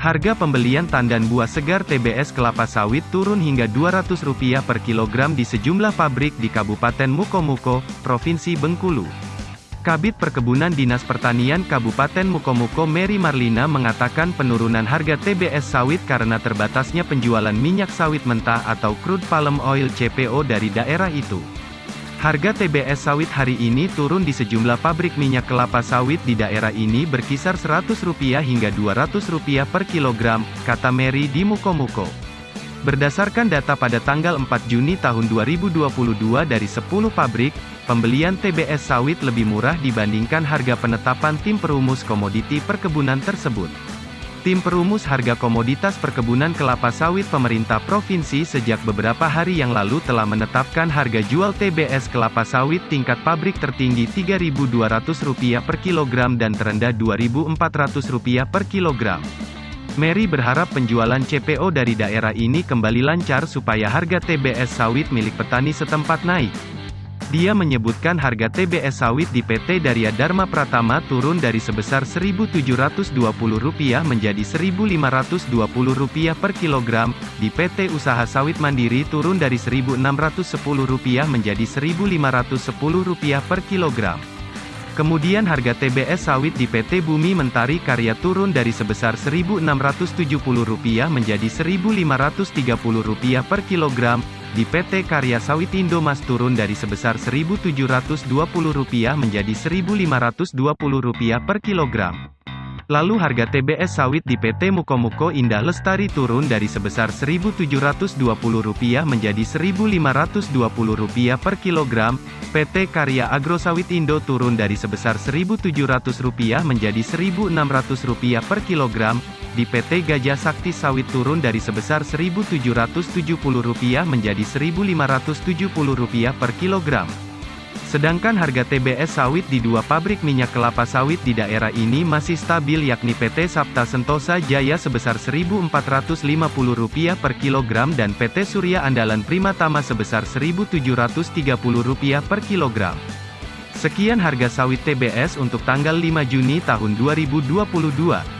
Harga pembelian tandan buah segar TBS kelapa sawit turun hingga Rp200 per kilogram di sejumlah pabrik di Kabupaten Mukomuko, Provinsi Bengkulu. Kabit Perkebunan Dinas Pertanian Kabupaten Mukomuko Mary Marlina mengatakan penurunan harga TBS sawit karena terbatasnya penjualan minyak sawit mentah atau crude palm oil CPO dari daerah itu. Harga TBS sawit hari ini turun di sejumlah pabrik minyak kelapa sawit di daerah ini berkisar Rp100 hingga Rp200 per kilogram, kata Mary di Mukomuko. Berdasarkan data pada tanggal 4 Juni tahun 2022 dari 10 pabrik, pembelian TBS sawit lebih murah dibandingkan harga penetapan tim perumus komoditi perkebunan tersebut. Tim perumus harga komoditas perkebunan kelapa sawit pemerintah provinsi sejak beberapa hari yang lalu telah menetapkan harga jual TBS kelapa sawit tingkat pabrik tertinggi Rp3.200 per kilogram dan terendah Rp2.400 per kilogram. Mary berharap penjualan CPO dari daerah ini kembali lancar supaya harga TBS sawit milik petani setempat naik. Dia menyebutkan harga TBS sawit di PT Darya Dharma Pratama turun dari sebesar Rp1.720 menjadi Rp1.520 per kilogram, di PT Usaha Sawit Mandiri turun dari Rp1.610 menjadi Rp1.510 per kilogram. Kemudian harga TBS sawit di PT Bumi Mentari Karya turun dari sebesar Rp1.670 menjadi Rp1.530 per kilogram, di PT Karya Sawitindo Mas turun dari sebesar Rp1.720 menjadi Rp1.520 per kilogram. Lalu harga TBS sawit di PT Mukomuko Indah Lestari turun dari sebesar Rp1.720 menjadi Rp1.520 per kilogram, PT Karya Agro Sawit Indo turun dari sebesar Rp1.700 menjadi Rp1.600 per kilogram, di PT Gajah Sakti Sawit turun dari sebesar Rp1.770 menjadi Rp1.570 per kilogram. Sedangkan harga TBS sawit di dua pabrik minyak kelapa sawit di daerah ini masih stabil yakni PT Sapta Sentosa Jaya sebesar Rp1.450 per kilogram dan PT Surya Andalan Primatama sebesar Rp1.730 per kilogram. Sekian harga sawit TBS untuk tanggal 5 Juni tahun 2022.